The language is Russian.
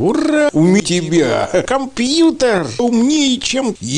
Ура! У тебя компьютер умнее, чем я.